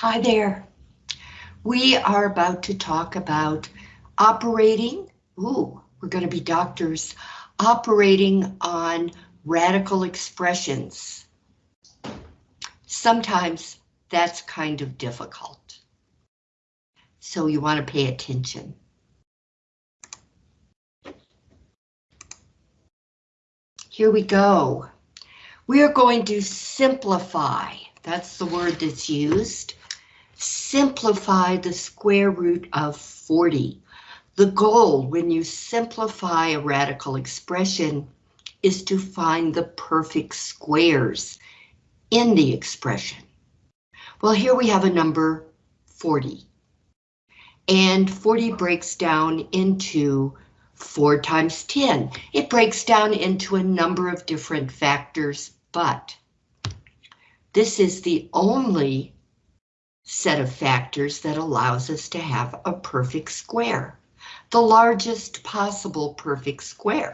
Hi there. We are about to talk about operating. Ooh, we're going to be doctors. Operating on radical expressions. Sometimes that's kind of difficult. So you want to pay attention. Here we go. We are going to simplify. That's the word that's used. Simplify the square root of 40. The goal when you simplify a radical expression is to find the perfect squares in the expression. Well, here we have a number 40. And 40 breaks down into 4 times 10. It breaks down into a number of different factors, but this is the only set of factors that allows us to have a perfect square, the largest possible perfect square.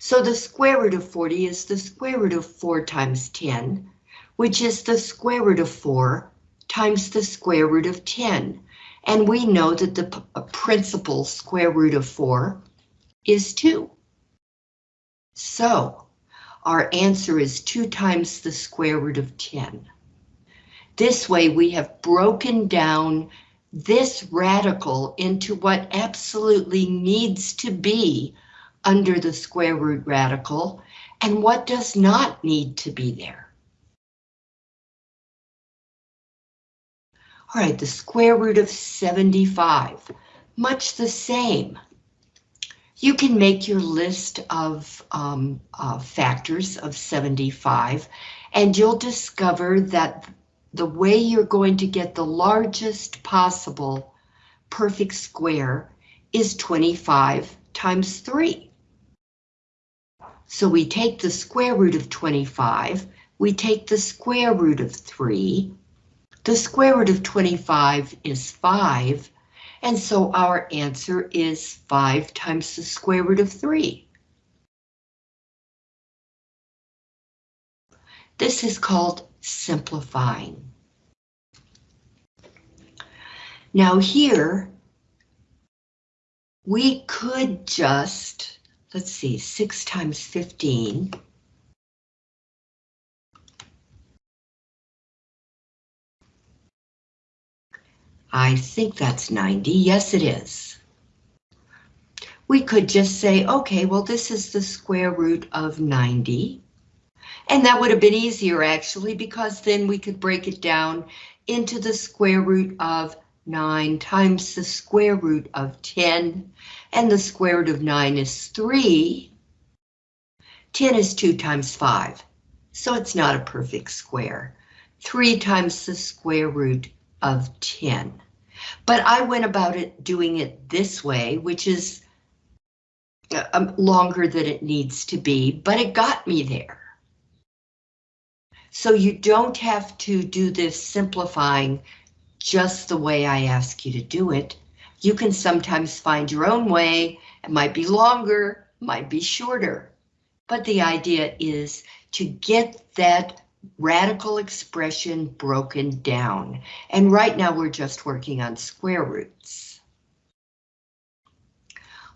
So the square root of 40 is the square root of 4 times 10, which is the square root of 4 times the square root of 10. And we know that the principal square root of 4 is 2. So our answer is 2 times the square root of 10. This way we have broken down this radical into what absolutely needs to be under the square root radical and what does not need to be there. All right, the square root of 75, much the same. You can make your list of um, uh, factors of 75 and you'll discover that the way you're going to get the largest possible perfect square is 25 times 3. So we take the square root of 25, we take the square root of 3, the square root of 25 is 5, and so our answer is 5 times the square root of 3. This is called simplifying. Now here, we could just let's see, 6 times 15. I think that's 90. Yes, it is. We could just say, okay, well, this is the square root of 90. And that would have been easier, actually, because then we could break it down into the square root of 9 times the square root of 10, and the square root of 9 is 3. 10 is 2 times 5, so it's not a perfect square. 3 times the square root of 10. But I went about it doing it this way, which is uh, um, longer than it needs to be, but it got me there. So you don't have to do this simplifying just the way I ask you to do it. You can sometimes find your own way. It might be longer, might be shorter. But the idea is to get that radical expression broken down. And right now we're just working on square roots.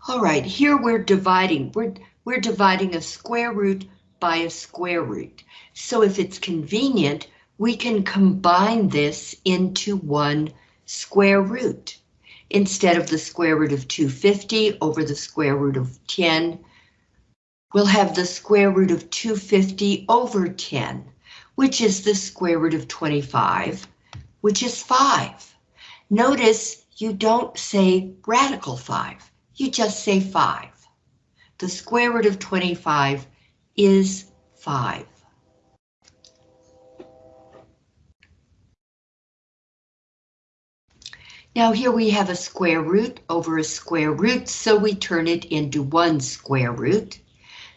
All right, here we're dividing. We're, we're dividing a square root by a square root. So if it's convenient, we can combine this into one square root. Instead of the square root of 250 over the square root of 10, we'll have the square root of 250 over 10, which is the square root of 25, which is 5. Notice you don't say radical 5, you just say 5. The square root of 25 is 5. Now here we have a square root over a square root, so we turn it into one square root.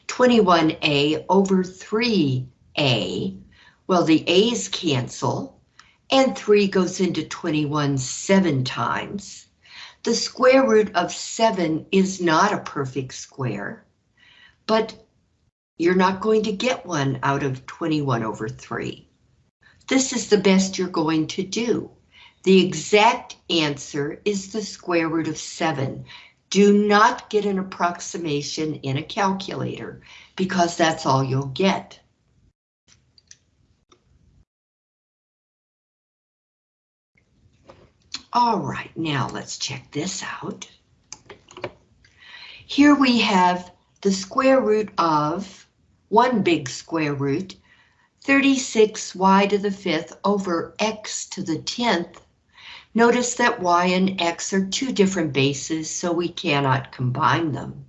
21a over 3a. Well, the a's cancel, and 3 goes into 21 seven times. The square root of 7 is not a perfect square, but you're not going to get one out of 21 over 3. This is the best you're going to do. The exact answer is the square root of 7. Do not get an approximation in a calculator because that's all you'll get. All right, now let's check this out. Here we have the square root of one big square root, 36y to the fifth over x to the 10th. Notice that y and x are two different bases, so we cannot combine them.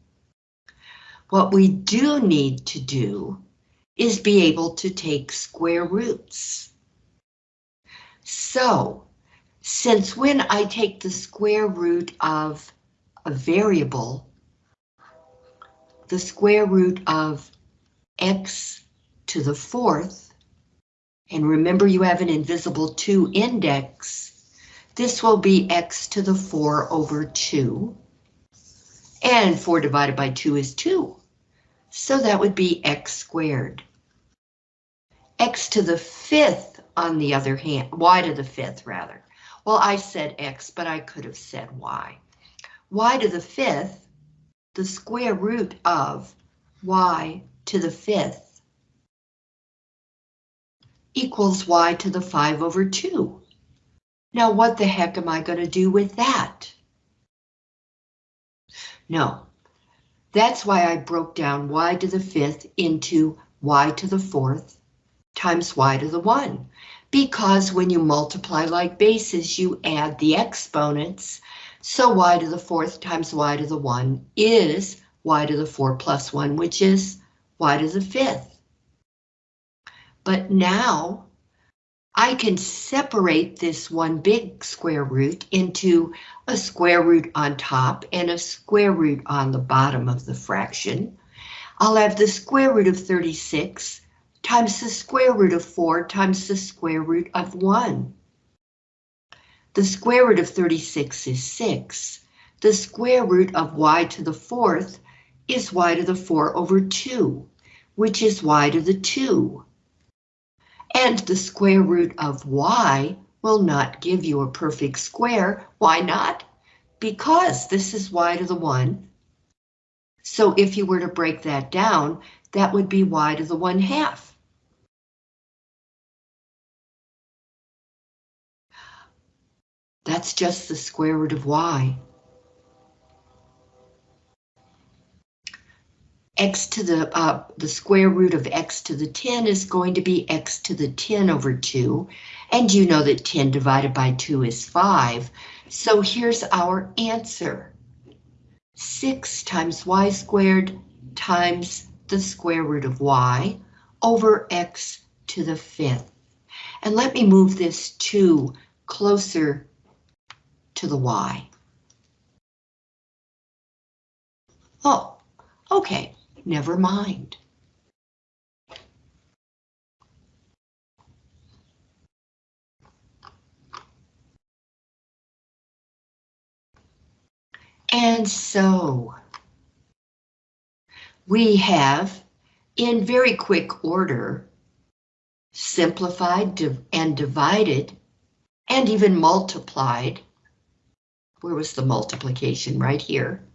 What we do need to do is be able to take square roots. So, since when I take the square root of a variable, the square root of x to the fourth, and remember you have an invisible 2 index, this will be x to the 4 over 2, and 4 divided by 2 is 2, so that would be x squared. x to the fifth, on the other hand, y to the fifth rather. Well, I said x, but I could have said y. y to the fifth the square root of y to the fifth equals y to the 5 over 2. Now what the heck am I going to do with that? No, that's why I broke down y to the fifth into y to the fourth times y to the 1. Because when you multiply like bases, you add the exponents, so y to the fourth times y to the 1 is y to the 4 plus 1, which is y to the fifth. But now I can separate this one big square root into a square root on top and a square root on the bottom of the fraction. I'll have the square root of 36 times the square root of 4 times the square root of 1. The square root of 36 is 6. The square root of y to the fourth is y to the 4 over 2, which is y to the 2. And the square root of y will not give you a perfect square. Why not? Because this is y to the 1. So if you were to break that down, that would be y to the 1 half. That's just the square root of y. x to the uh, the square root of x to the 10 is going to be x to the 10 over 2, and you know that 10 divided by 2 is 5. So here's our answer. 6 times y squared times the square root of y over x to the fifth. And let me move this 2 closer to the y. Oh, okay, never mind. And so we have, in very quick order, simplified and divided and even multiplied where was the multiplication? Right here.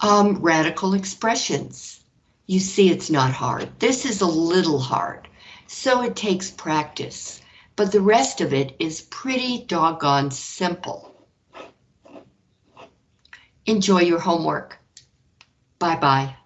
Um, radical expressions. You see it's not hard. This is a little hard, so it takes practice, but the rest of it is pretty doggone simple. Enjoy your homework. Bye-bye.